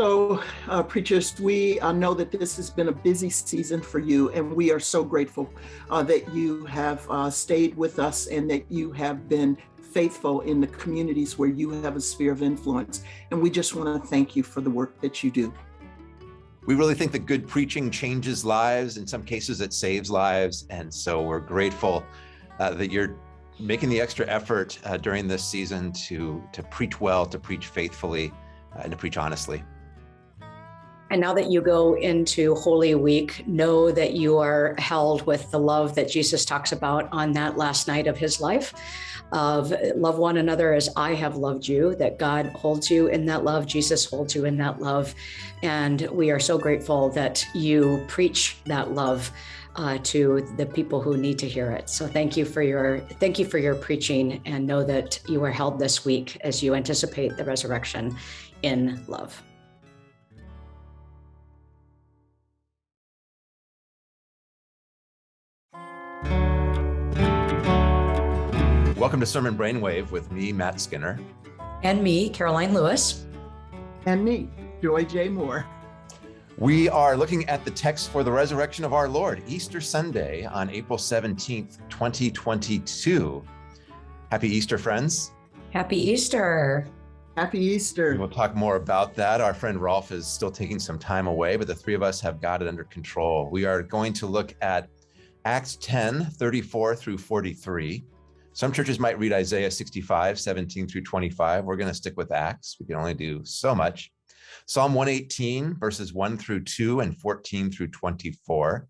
So, uh, preachers, we uh, know that this has been a busy season for you, and we are so grateful uh, that you have uh, stayed with us and that you have been faithful in the communities where you have a sphere of influence. And we just want to thank you for the work that you do. We really think that good preaching changes lives. In some cases, it saves lives. And so we're grateful uh, that you're making the extra effort uh, during this season to, to preach well, to preach faithfully, and to preach honestly. And now that you go into Holy Week, know that you are held with the love that Jesus talks about on that last night of his life of love one another as I have loved you, that God holds you in that love, Jesus holds you in that love. And we are so grateful that you preach that love uh, to the people who need to hear it. So thank you for your thank you for your preaching and know that you are held this week as you anticipate the resurrection in love. Welcome to Sermon Brainwave with me, Matt Skinner. And me, Karoline Lewis. And me, Joy J. Moore. We are looking at the text for the resurrection of our Lord, Easter Sunday on April 17th, 2022. Happy Easter, friends. Happy Easter. Happy Easter. We'll talk more about that. Our friend Rolf is still taking some time away, but the three of us have got it under control. We are going to look at Acts 10, 34 through 43. Some churches might read Isaiah 65, 17 through 25. We're going to stick with Acts. We can only do so much. Psalm 118, verses 1 through 2 and 14 through 24.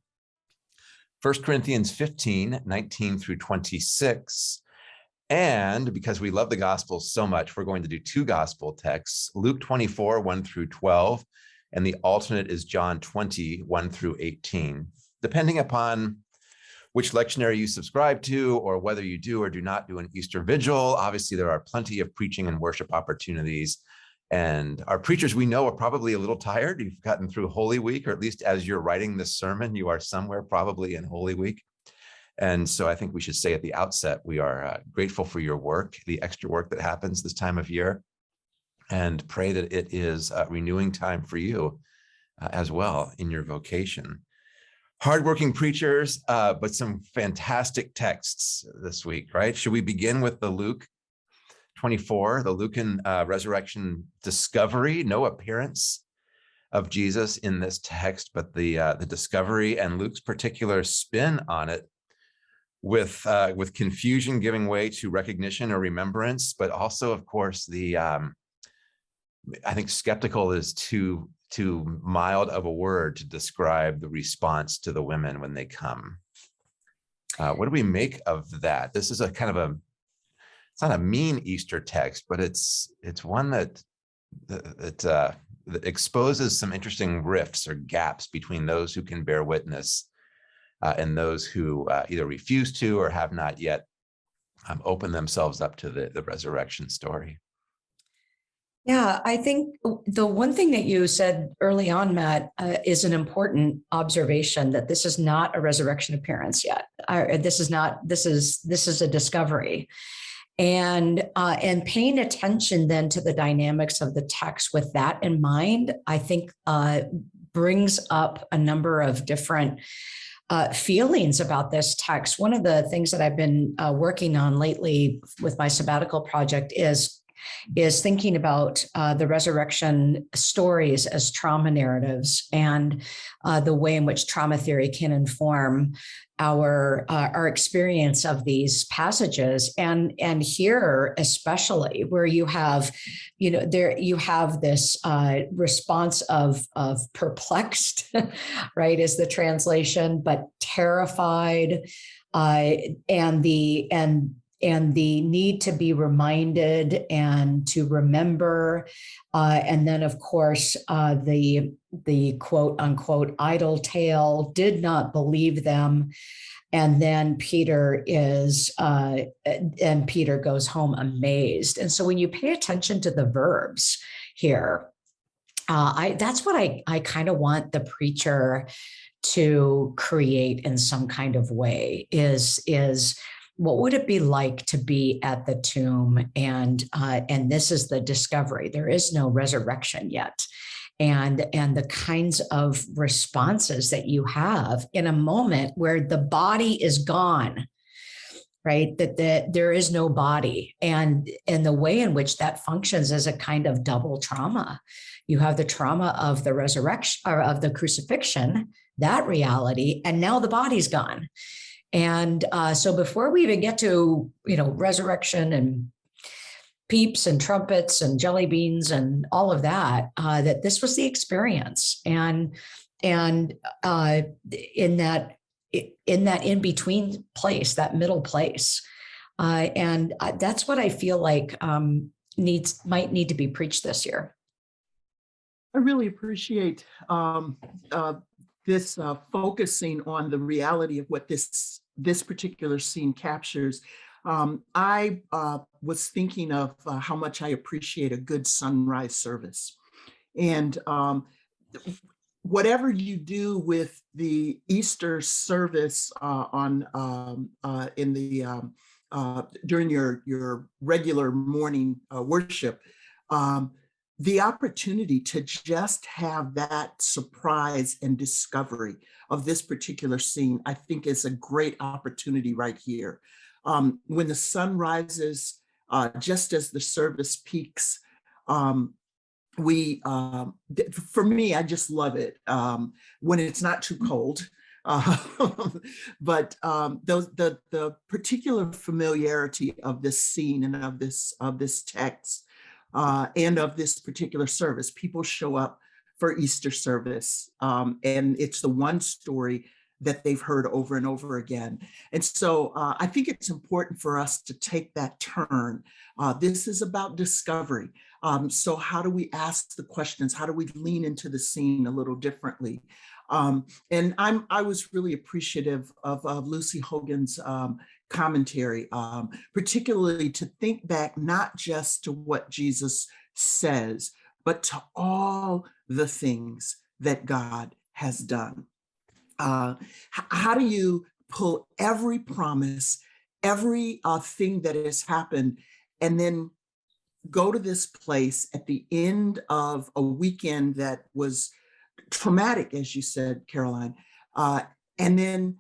1 Corinthians 15, 19 through 26. And because we love the gospel so much, we're going to do two gospel texts, Luke 24, 1 through 12, and the alternate is John 20, 1 through 18. Depending upon which lectionary you subscribe to or whether you do or do not do an Easter vigil. Obviously, there are plenty of preaching and worship opportunities. And our preachers we know are probably a little tired. You've gotten through Holy Week, or at least as you're writing this sermon, you are somewhere probably in Holy Week. And so I think we should say at the outset, we are uh, grateful for your work, the extra work that happens this time of year, and pray that it is a renewing time for you uh, as well in your vocation hardworking preachers, uh, but some fantastic texts this week, right? Should we begin with the Luke 24, the Lucan uh, resurrection discovery, no appearance of Jesus in this text, but the uh, the discovery and Luke's particular spin on it with uh, with confusion giving way to recognition or remembrance, but also, of course, the um, I think skeptical is too too mild of a word to describe the response to the women when they come. Uh, what do we make of that? This is a kind of a, it's not a mean Easter text, but it's it's one that that, uh, that exposes some interesting rifts or gaps between those who can bear witness uh, and those who uh, either refuse to or have not yet um, opened themselves up to the, the resurrection story. Yeah, I think the one thing that you said early on, Matt, uh, is an important observation that this is not a resurrection appearance yet. Uh, this is not. This is this is a discovery, and uh, and paying attention then to the dynamics of the text with that in mind, I think uh, brings up a number of different. Uh, feelings about this text. One of the things that I've been uh, working on lately with my sabbatical project is is thinking about uh, the resurrection stories as trauma narratives and uh, the way in which trauma theory can inform our uh, our experience of these passages. And and here especially where you have you know there you have this uh, response of of perplexed right is the translation but terrified uh, and the and and the need to be reminded and to remember. Uh, and then, of course, uh, the, the quote unquote idle tale did not believe them. And then Peter is, uh, and Peter goes home amazed. And so when you pay attention to the verbs here, uh, I, that's what I, I kind of want the preacher to create in some kind of way is, is what would it be like to be at the tomb? And uh, and this is the discovery. There is no resurrection yet. And and the kinds of responses that you have in a moment where the body is gone right? That the, there is no body. And and the way in which that functions is a kind of double trauma. You have the trauma of the resurrection or of the crucifixion that reality and now the body's gone and uh, so before we even get to you know resurrection and peeps and trumpets and jelly beans and all of that uh, that this was the experience. And and uh, in that in that in between place that middle place. Uh, and that's what i feel like um, needs might need to be preached this year. I really appreciate um, uh, this uh, focusing on the reality of what this this particular scene captures um, I uh, was thinking of uh, how much I appreciate a good sunrise service. And um, whatever you do with the Easter service uh, on um, uh, in the um, uh, during your your regular morning uh, worship, um, the opportunity to just have that surprise and discovery of this particular scene, I think is a great opportunity right here um, when the sun rises, uh, just as the service peaks, um, we, um, for me, I just love it um, when it's not too cold. Uh, but um, the the particular familiarity of this scene and of this of this text uh, and of this particular service, people show up for Easter service, um, and it's the one story that they've heard over and over again. And so uh, I think it's important for us to take that turn. Uh, this is about discovery. Um, so how do we ask the questions? How do we lean into the scene a little differently? Um, and I'm, I was really appreciative of, of Lucy Hogan's um, commentary, um, particularly to think back not just to what Jesus says, but to all the things that God has done. Uh, how do you pull every promise, every uh, thing that has happened, and then go to this place at the end of a weekend that was traumatic, as you said, Karoline, uh, and then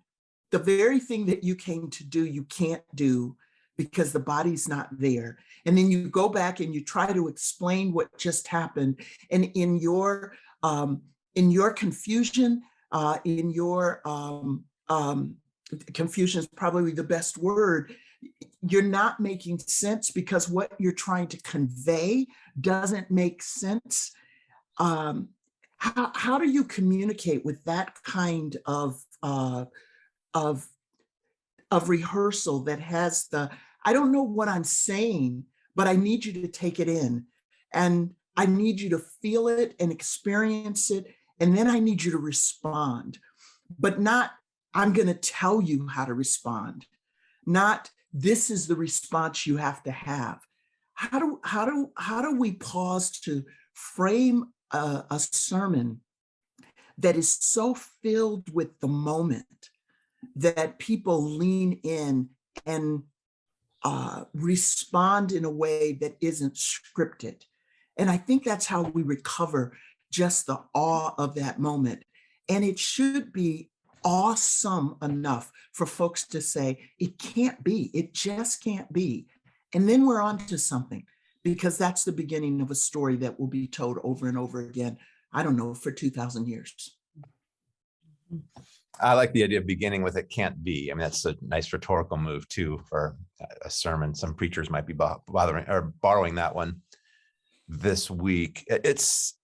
the very thing that you came to do, you can't do because the body's not there. And then you go back and you try to explain what just happened. And in your um, in your confusion, uh, in your um, um, confusion is probably the best word, you're not making sense because what you're trying to convey doesn't make sense. Um, how, how do you communicate with that kind of, uh, of, of rehearsal that has the, I don't know what I'm saying, but I need you to take it in. And I need you to feel it and experience it and then I need you to respond, but not, I'm going to tell you how to respond, not this is the response you have to have. How do, how do, how do we pause to frame a, a sermon that is so filled with the moment that people lean in and uh, respond in a way that isn't scripted. And I think that's how we recover just the awe of that moment. And it should be awesome enough for folks to say, it can't be, it just can't be. And then we're on to something because that's the beginning of a story that will be told over and over again. I don't know, for 2000 years. I like the idea of beginning with it can't be. I mean, that's a nice rhetorical move too for a sermon. Some preachers might be bothering or borrowing that one this week. It's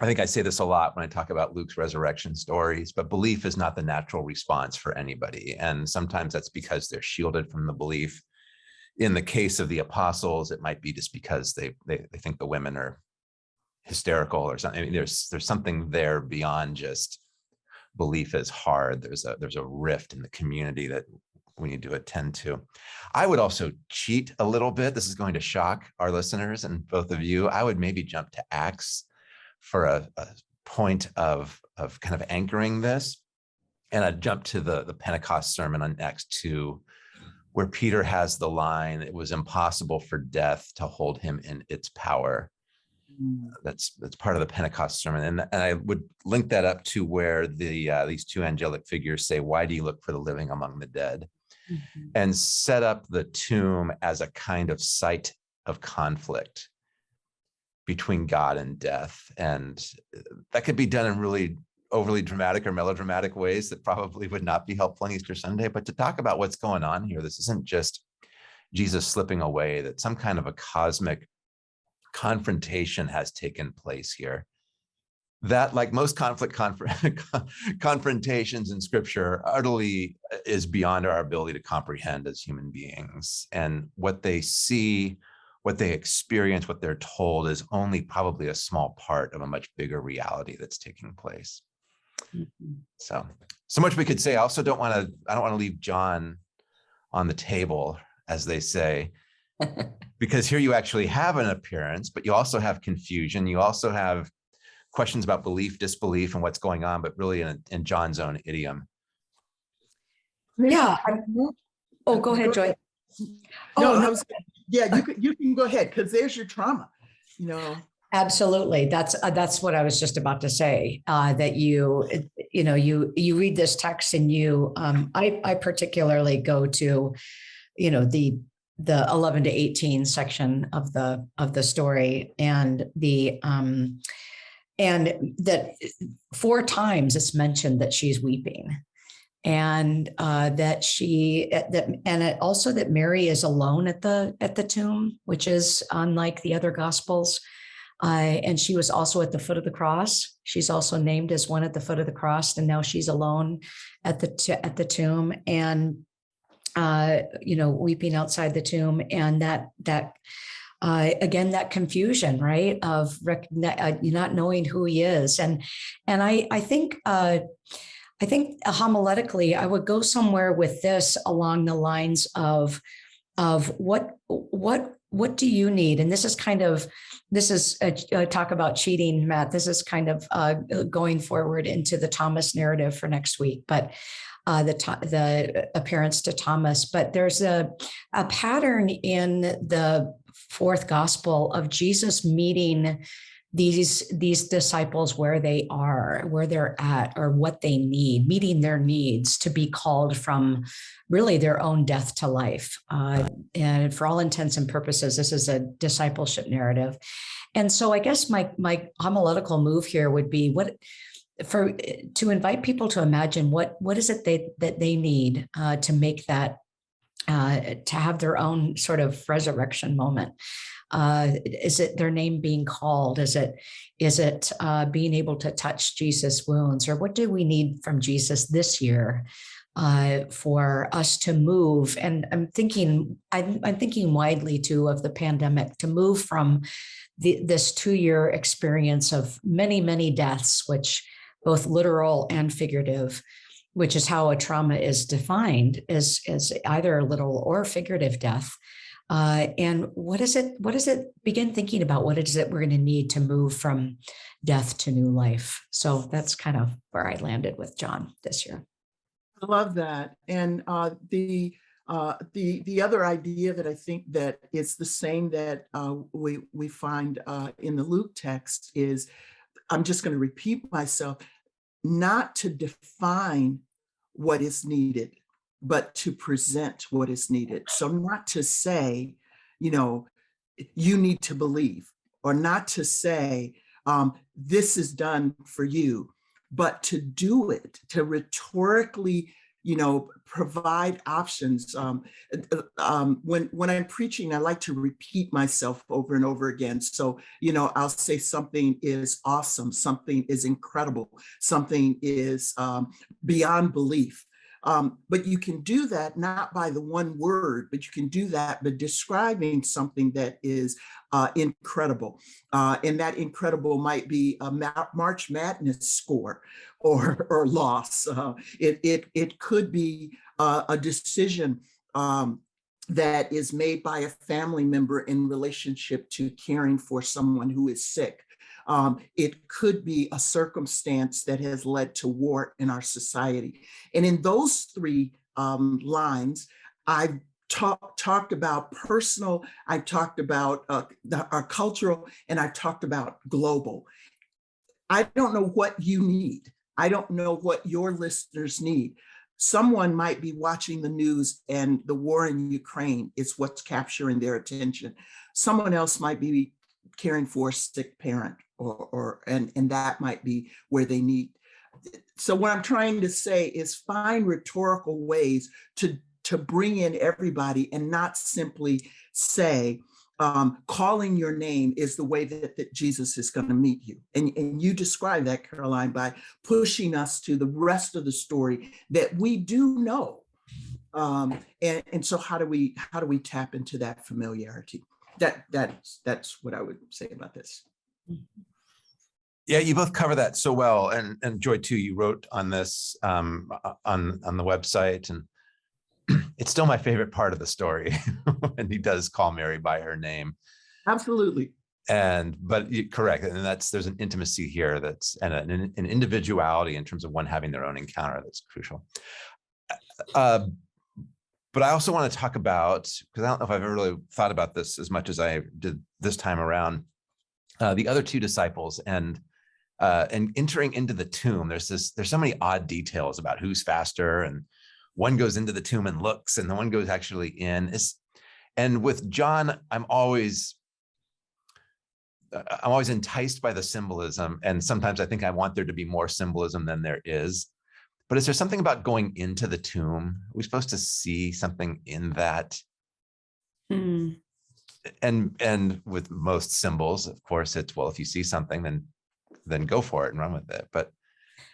I think I say this a lot when I talk about Luke's resurrection stories, but belief is not the natural response for anybody. And sometimes that's because they're shielded from the belief. In the case of the apostles, it might be just because they they, they think the women are hysterical or something. I mean, there's there's something there beyond just belief is hard. There's a there's a rift in the community that we need to attend to. I would also cheat a little bit. This is going to shock our listeners and both of you. I would maybe jump to Acts for a, a point of, of kind of anchoring this. And I'd jump to the, the Pentecost sermon on Acts 2, where Peter has the line, it was impossible for death to hold him in its power. Mm. that's that's part of the Pentecost sermon, and, and I would link that up to where the uh, these two angelic figures say, "Why do you look for the living among the dead?" Mhm. and set up the tomb as a kind of site of conflict between God and death, and uh, that could be done in really overly dramatic or melodramatic ways that probably would not be helpful on Easter Sunday. But to talk about what's going on here, this isn't just Jesus slipping away; that some kind of a cosmic confrontation has taken place here. That like most conflict conf- confrontations in scripture utterly uh, is beyond our ability to comprehend as human beings. And what they see what they experience what they're told is only probably a small part of a much bigger reality that's taking place. Mhm. so so much we could say. I also don't want to i don't want to leave john on the table as they say because here you actually have an appearance, but you also have confusion. You also have questions about belief, disbelief, and what's going on, but really in, in John's own idiom. Yeah. I- Oh, go ahead, Joy. No, Oh, no, was, yeah, you can, you can go ahead, because there's your trauma, you know. Absolutely. That's uh, that's what I was just about to say. Uh, that you you know you you read this text and you um, I I particularly go to you know the the 11 to 18 section of the of the story and the um and that four times it's mentioned that she's weeping. And uh that she uh, that and it also that mary is alone at the at the tomb which is unlike the other gospels. Uh, and she was also at the foot of the cross. She's also named as one at the foot of the cross, and now she's alone at the at the tomb, and uh, you know, weeping outside the tomb, and that that uh, again that confusion, right, of uh, not knowing who he is, and and I I think. Uh, I think homiletically, I would go somewhere with this along the lines of of what what what do you need? And this is kind of this is a, a talk about cheating matt. This is kind of uh, going forward into the thomas narrative for next week. But uh, the the appearance to thomas but there's a a pattern in the fourth gospel of jesus meeting these these disciples where they are where they're at or what they need meeting their needs to be called from really their own death to life. Uh, and for all intents and purposes this is a discipleship narrative. And so i guess my my homiletical move here would be what for to invite people to imagine what what is it they that they need uh, to make that uh, to have their own sort of resurrection moment. Uh, is it their name being called? Is it is it uh, being able to touch jesus wounds? Or what do we need from jesus this year uh, for us to move? And i'm thinking I'm, I'm thinking widely too of the pandemic to move from the, this two-year experience of many many deaths which both literal and figurative which is how a trauma is defined as, as either literal or figurative death. Uh, and what is it what does it begin thinking about what is it we're going to need to move from death to new life. So that's kind of where i landed with john this year. I love that. And uh, the uh, the the other idea that I think that is the same that uh, we we find uh, in the Luke text is, I'm just going to repeat myself, not to define what is needed, but to present what is needed. So not to say, you know, you need to believe, or not to say um, this is done for you, but to do it, to rhetorically, you know, provide options. Um, uh, um, when when I'm preaching, I like to repeat myself over and over again. So, you know, I'll say something is awesome, something is incredible, something is um, beyond belief. Um, but you can do that not by the one word, but you can do that by describing something that is uh, incredible. Uh, and that incredible might be a Ma- March Madness score or, or loss. Uh, it, it, it could be uh, a decision um, that is made by a family member in relationship to caring for someone who is sick. Um, it could be a circumstance that has led to war in our society. And in those three um, lines, I've talk, talked about personal, I've talked about uh, the, our cultural, and I've talked about global. I don't know what you need. I don't know what your listeners need. Someone might be watching the news and the war in Ukraine is what's capturing their attention. Someone else might be caring for a sick parent or, or and, and that might be where they need. So what I'm trying to say is find rhetorical ways to, to bring in everybody and not simply say, um, calling your name is the way that, that Jesus is going to meet you. And, and you describe that, Karoline, by pushing us to the rest of the story that we do know. Um, and, and so how do we how do we tap into that familiarity? That that's that's what I would say about this. Yeah, you both cover that so well. And, and Joy too, you wrote on this um, on, on the website and it's still my favorite part of the story. and he does call Mary by her name. Absolutely. And, but you correct. And that's, there's an intimacy here that's, and an, an individuality in terms of one having their own encounter that's crucial. Uh, but I also want to talk about, because I don't know if I've ever really thought about this as much as I did this time around, uh, the other two disciples and uh, and entering into the tomb. There's this, there's so many odd details about who's faster and one goes into the tomb and looks and the one goes actually in. It's, and with John, I'm always, uh, I'm always enticed by the symbolism. And sometimes I think I want there to be more symbolism than there is. But is there something about going into the tomb? Are we supposed to see something in that? Mm. And and with most symbols, of course, it's well, if you see something, then then go for it and run with it. But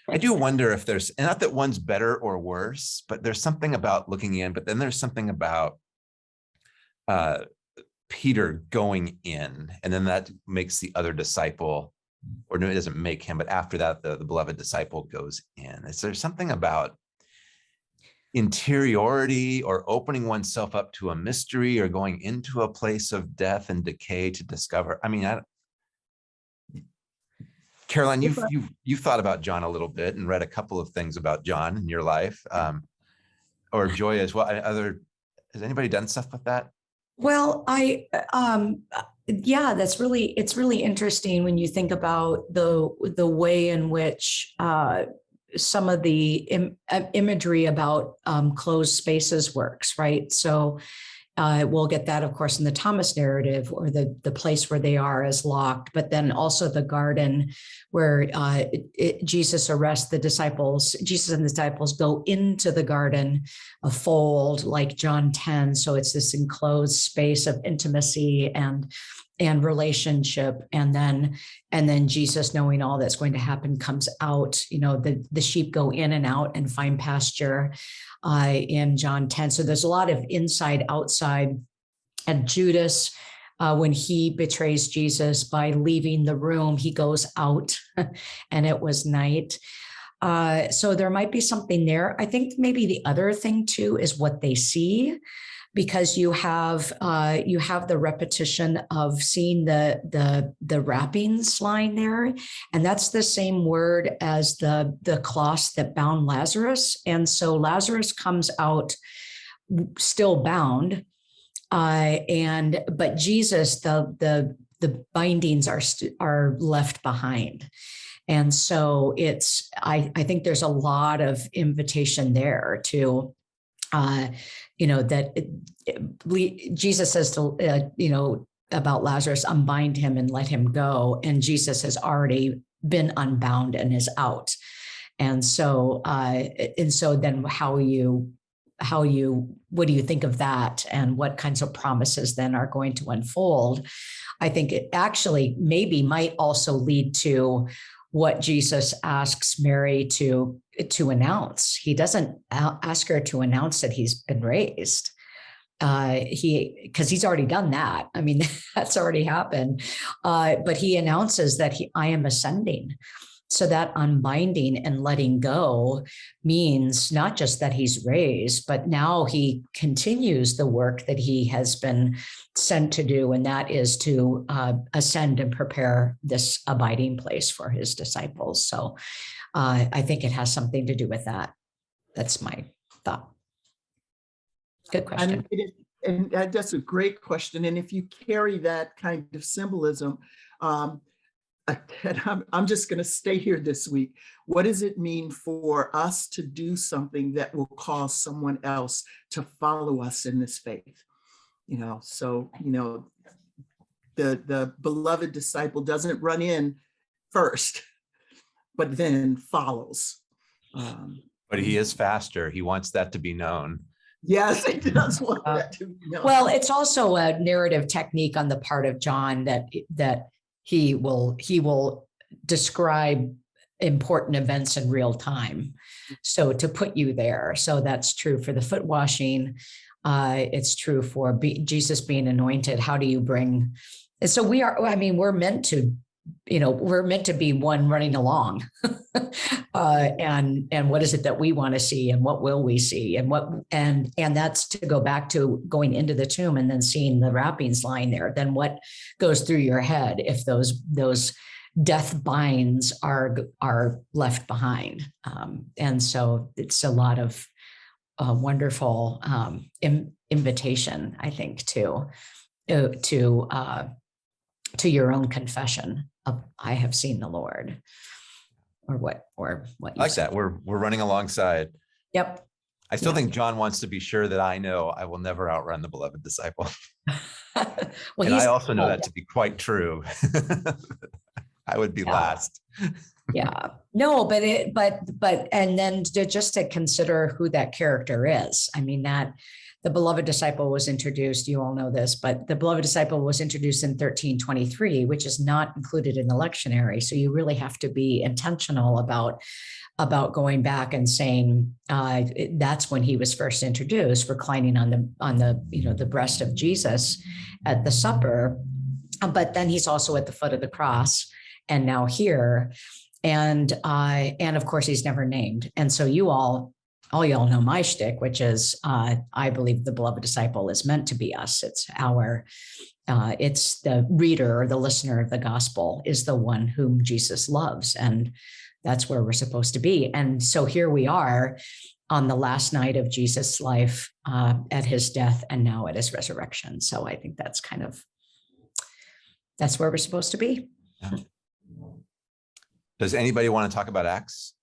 I do wonder if there's not that one's better or worse, but there's something about looking in, but then there's something about uh, Peter going in, and then that makes the other disciple, or no, it doesn't make him, but after that, the, the beloved disciple goes in. Is there something about interiority or opening oneself up to a mystery or going into a place of death and decay to discover? I mean, I, Karoline, you've, you've, you've thought about John a little bit and read a couple of things about John in your life, um, or Joy as well. Other, has anybody done stuff with that? Well, I, um, yeah, that's really, it's really interesting when you think about the, the way in which, uh, some of the Im imagery about um, closed spaces works, right? So uh, we'll get that, of course, in the Thomas narrative or the, the place where they are is locked, but then also the garden where uh, it, Jesus arrests the disciples. Jesus and the disciples go into the garden, a fold like John 10. So it's this enclosed space of intimacy and and relationship and then and then jesus knowing all that's going to happen comes out you know the the sheep go in and out and find pasture uh, in john 10 so there's a lot of inside outside. And judas uh, when he betrays jesus by leaving the room he goes out and it was night. Uh, so there might be something there. I think maybe the other thing too is what they see because you have uh, you have the repetition of seeing the the the wrappings lying there, and that's the same word as the the cloth that bound Lazarus, and so Lazarus comes out still bound, uh, and but Jesus the the the bindings are are left behind. And so it's, I, I think there's a lot of invitation there to uh, you know, that Jesus says to, uh, you know, about Lazarus, unbind him and let him go. And Jesus has already been unbound and is out. And so, uh, and so then how you, how you, what do you think of that? And what kinds of promises then are going to unfold? I think it actually maybe might also lead to what Jesus asks Mary to to announce. He doesn't ask her to announce that he's been raised. Uh, he because he's already done that. I mean, that's already happened. Uh, but he announces that he I am ascending. So that unbinding and letting go means not just that he's raised, but now he continues the work that he has been sent to do, and that is to uh, ascend and prepare this abiding place for his disciples. So uh, I think it has something to do with that. That's my thought. Good question. Is, and that's a great question. And if you carry that kind of symbolism, um, and I'm, I'm just going to stay here this week. What does it mean for us to do something that will cause someone else to follow us in this faith? You know, so, you know, the, the beloved disciple doesn't run in first, but then follows. Um, But he is faster. He wants that to be known. Yes, it does want Uh, that to be known. Well, it's also a narrative technique on the part of John that, that he will, he will describe important events in real time. So to put you there, so that's true for the foot washing. Uh, it's true for be, Jesus being anointed. How do you bring? And so we are, I mean, we're meant to, you know, we're meant to be one running along. uh, and and what is it that we want to see and what will we see and what and and that's to go back to going into the tomb and then seeing the wrappings lying there. Then what goes through your head if those those death binds are are left behind? Um, and so it's a lot of uh, wonderful um, in, invitation i think to uh, to uh, to your own confession of i have seen the lord or what or what I you like said. that. We're we're running alongside. Yep. I still Yeah. think John wants to be sure that I know I will never outrun the beloved disciple. well, and I also know oh, that to be quite true. I would be Yeah. last. yeah no but it but but and then to, just to consider who that character is i mean that the beloved disciple was introduced you all know this but the beloved disciple was introduced in 1323 which is not included in the lectionary. So you really have to be intentional about about going back and saying uh, that's when he was first introduced reclining on the on the you know the breast of jesus at the supper. But then he's also at the foot of the cross and now here. And uh, and of course he's never named. And so you all, all y'all know my shtick, which is uh, I believe the beloved disciple is meant to be us. It's our, uh, it's the reader or the listener of the gospel is the one whom Jesus loves, and that's where we're supposed to be. And so here we are on the last night of Jesus' life, uh, at his death, and now at his resurrection. So I think that's kind of that's where we're supposed to be. Does anybody want to talk about Acts?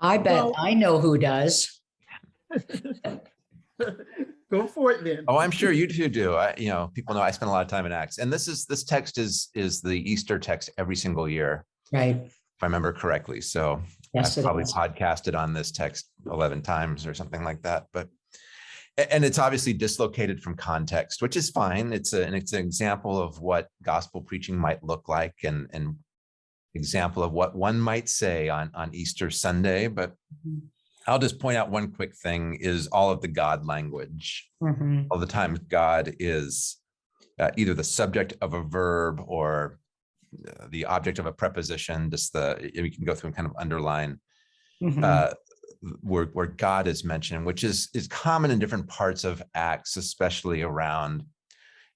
I bet Well- I know who does. Go for it then. Oh, I'm sure you two do. I, you know, people know I spend a lot of time in Acts, and this is this text is is the Easter text every single year, Right. if I remember correctly. So Yes, I've it probably is. podcasted on this text 11 times or something like that. But a- and it's obviously dislocated from context, which is fine. It's a, and it's an example of what gospel preaching might look like and and example of what one might say on on Easter Sunday. But Mhm. I'll just point out one quick thing is all of the God language Mhm. all the time God is uh, either the subject of a verb or uh, the object of a preposition. Just the we can go through and kind of underline Mhm. uh, where where God is mentioned, which is is common in different parts of Acts, especially around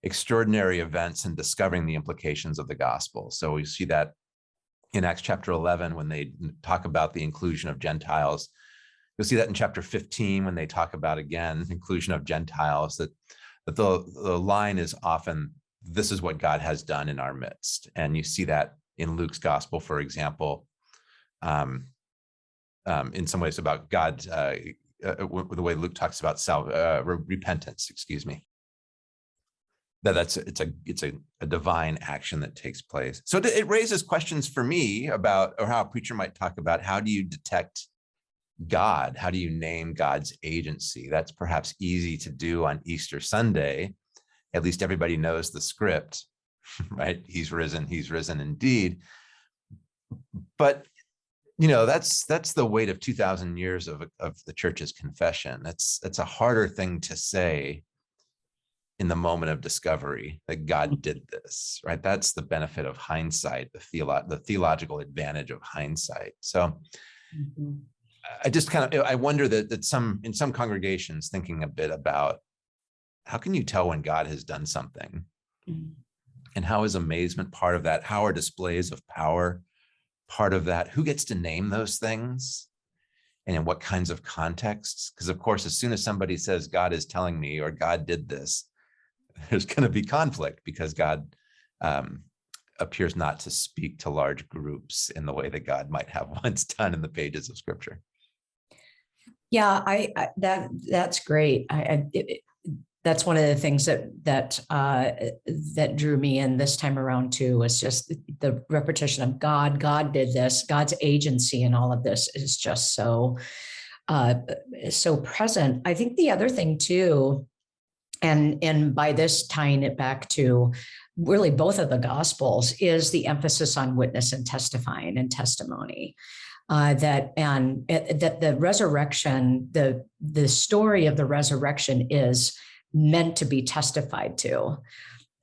extraordinary events and discovering the implications of the gospel. So we see that in Acts chapter 11 when they talk about the inclusion of Gentiles. You'll see that in chapter 15 when they talk about again inclusion of Gentiles. That that the the line is often this is what God has done in our midst, and you see that in Luke's gospel, for example. Um, um, in some ways about God, uh, uh, the way Luke talks about uh, re- repentance, excuse me. That that's it's a it's a, a divine action that takes place. So it- raises questions for me about or how a preacher might talk about how do you detect God? How do you name God's agency? That's perhaps easy to do on Easter Sunday. At least everybody knows the script, right? He's risen, he's risen indeed. But you know, that's that's the weight of 2000 years of of the church's confession. That's that's a harder thing to say in the moment of discovery that God did this, right? That's the benefit of hindsight, the theolo- the theological advantage of hindsight. So Mhm. I just kind of I wonder that that some in some congregations thinking a bit about how can you tell when God has done something Mhm. and how is amazement part of that? How are displays of power part of that? Who gets to name those things? and in what kinds of contexts. Because of course, as soon as somebody says God is telling me or God did this, there's going to be conflict because God um, appears not to speak to large groups in the way that God might have once done in the pages of Scripture. Yeah, I, I that that's great. I, I it, that's one of the things that that uh, that drew me in this time around too was just the repetition of God. God did this. God's agency in all of this is just so uh, so present. I think the other thing too, and and by this tying it back to really both of the gospels is the emphasis on witness and testifying and testimony uh, that and uh, that the resurrection the the story of the resurrection is meant to be testified to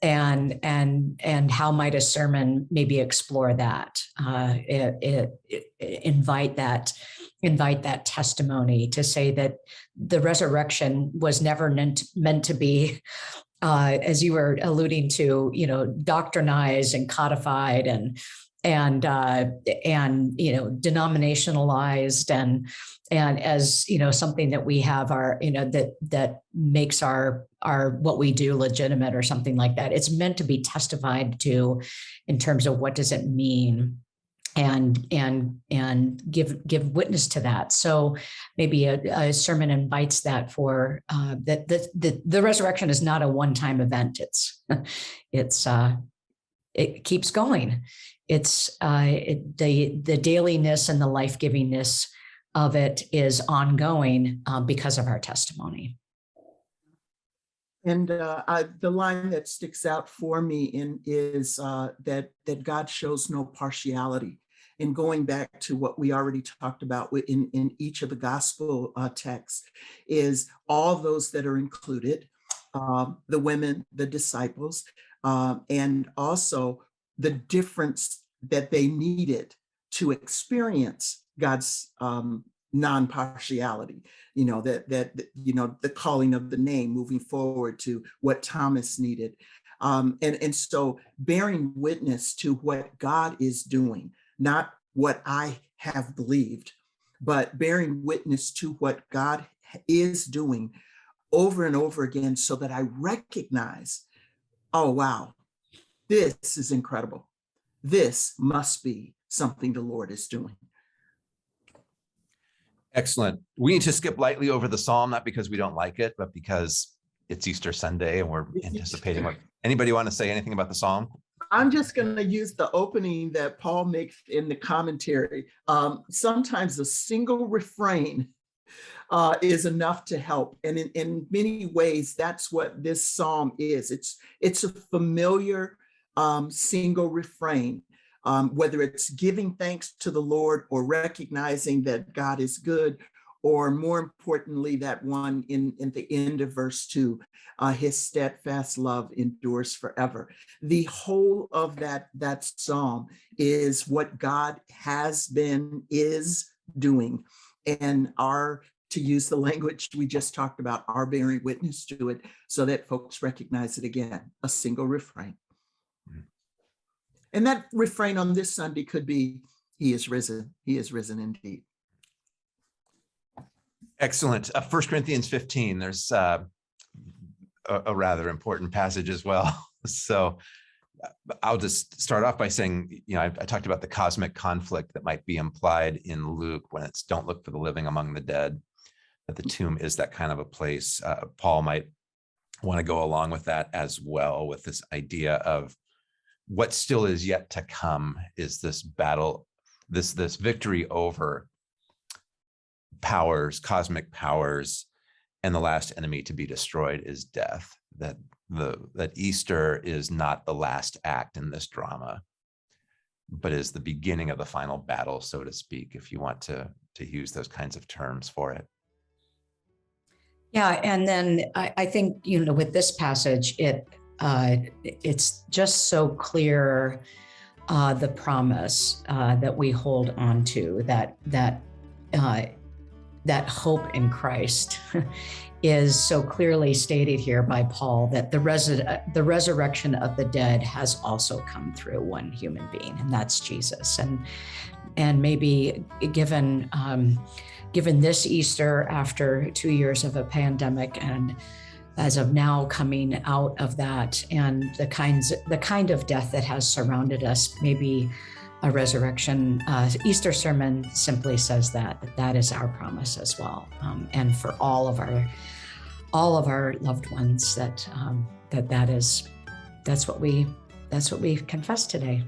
and and and how might a sermon maybe explore that? Uh, it, it, it invite that invite that testimony to say that the resurrection was never meant meant to be uh, as you were alluding to you know doctrinized and codified and and uh, and you know denominationalized and and as you know something that we have our you know that that makes our our what we do legitimate or something like that. It's meant to be testified to in terms of what does it mean and and and give give witness to that. So maybe a, a sermon invites that for uh, that the, the the resurrection is not a one-time event. It's it's uh it keeps going it's uh, it, the the dailiness and the life givingness of it is ongoing uh, because of our testimony. And uh, I, the line that sticks out for me in is uh, that that God shows no partiality. And going back to what we already talked about in, in each of the gospel uh, texts, is all those that are included, um, the women, the disciples, um, and also the difference that they needed to experience God's um, non-partiality, you know, that, that, you know, the calling of the name moving forward to what Thomas needed. Um, and, and so bearing witness to what God is doing, not what I have believed, but bearing witness to what God is doing over and over again so that I recognize, oh, wow, this is incredible. This must be something the Lord is doing. Excellent. We need to skip lightly over the psalm, not because we don't like it, but because it's Easter Sunday and we're anticipating what. Anybody want to say anything about the psalm? I'm just going to use the opening that Paul makes in the commentary. Um, sometimes a single refrain uh, is enough to help. And in, in many ways, that's what this psalm is. It's, it's a familiar um, single refrain, um, whether it's giving thanks to the Lord or recognizing that God is good, or more importantly, that one in, in the end of verse two, uh, his steadfast love endures forever. The whole of that, that psalm is what God has been, is doing. And our to use the language we just talked about, our bearing witness to it so that folks recognize it again, a single refrain. And that refrain on this Sunday could be, he is risen, he is risen indeed. Excellent. Uh, 1 Corinthians 15, there's uh, a, a, rather important passage as well. So uh, I'll just start off by saying, you know, I, I, talked about the cosmic conflict that might be implied in Luke when it's don't look for the living among the dead, that the tomb is that kind of a place. Uh, Paul might want to go along with that as well, with this idea of what still is yet to come is this battle, this, this victory over powers, cosmic powers, and the last enemy to be destroyed is death. That the that Easter is not the last act in this drama, but is the beginning of the final battle, so to speak, if you want to to use those kinds of terms for it. Yeah, and then I, I think you know with this passage, it uh, it's just so clear uh, the promise uh, that we hold on to that that uh, that hope in Christ is so clearly stated here by Paul that the res the resurrection of the dead has also come through one human being, and that's Jesus. And and maybe given um, given this Easter after two years of a pandemic and as of now coming out of that and the kinds the kind of death that has surrounded us maybe a resurrection uh, easter sermon simply says that that, is our promise as well. Um, and for all of our all of our loved ones that um, that that is that's what we that's what we confess today